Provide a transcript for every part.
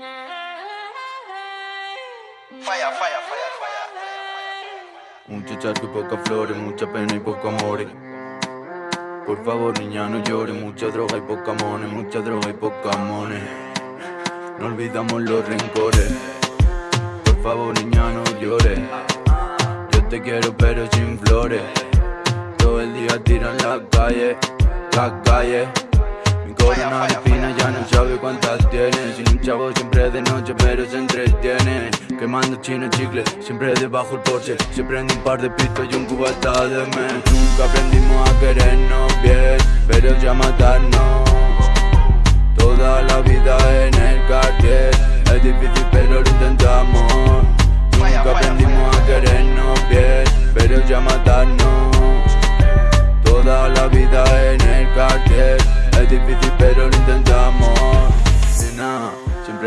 Falla, falla, falla, falla. Mucho charco y pocas flores, mucha pena y poco amores. Por favor, niña, no llores. Mucha droga y poca money, mucha droga y poca money. No olvidamos los rencores. Por favor, niña, no llores. Yo te quiero, pero sin flores. Todo el día tiran la calle, la calle. Mi ya no sabe cuántas tiene. Sin un chavo siempre de noche, pero se entretiene. Quemando chino chicle, siempre debajo el Porsche. Se prende un par de pistos y un cubata de mes. Nunca aprendimos a querernos bien, pero ya matarnos. Toda la vida en el cartel. Es difícil,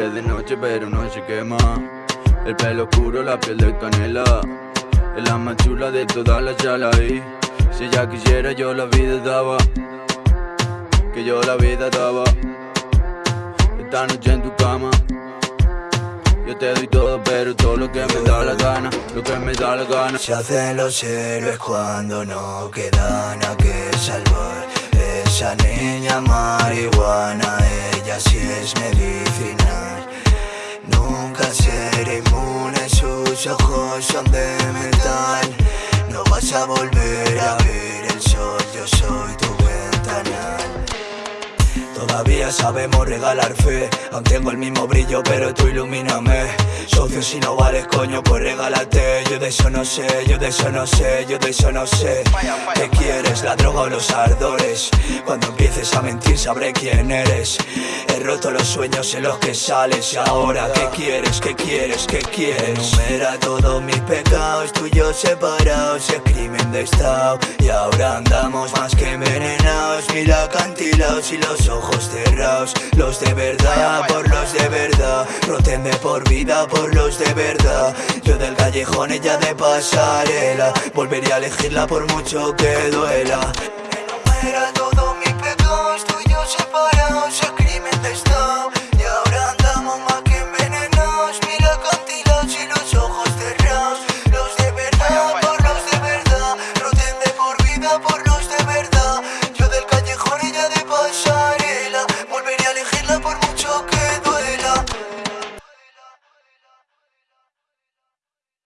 de noche, pero no se quema. El pelo oscuro, la piel de canela. Es la más chula de todas las chalas y si ella quisiera yo la vida daba. Que yo la vida daba. Esta noche en tu cama. Yo te doy todo, pero todo lo que me da la gana, lo que me da la gana. Se hacen los héroes cuando no queda nada que salvar. Esa niña marihuana, ella sí es medicinal. Ojos son de metal. No vas a volver a ver el sol, yo soy tu ventanal. Todavía sabemos regalar fe. Aún tengo el mismo brillo pero tú ilumíname. Socio si no vales coño pues regálate. Yo de eso no sé, yo de eso no sé, yo de eso no sé. ¿Qué quieres, la droga o los ardores? Cuando empieces a mentir sabré quién eres. He roto los sueños en los que sales. Ahora ¿qué quieres, qué quieres, qué quieres? Enumera todos mis pecados, yo separados. Es crimen de estado. Y ahora andamos más que envenenados. Mira acantilados y los ojos cerrados los de verdad, por los de verdad. Rotenme por vida, por los de verdad. Yo del callejón, ella de pasarela Volvería a elegirla por mucho que duela. Todos mis pecados, tú y yo separados, el crimen de estado Y ahora andamos más que envenenados, mira cantilados y los ojos cerrados. Los de verdad, por los de verdad, roten de por vida, por los de verdad.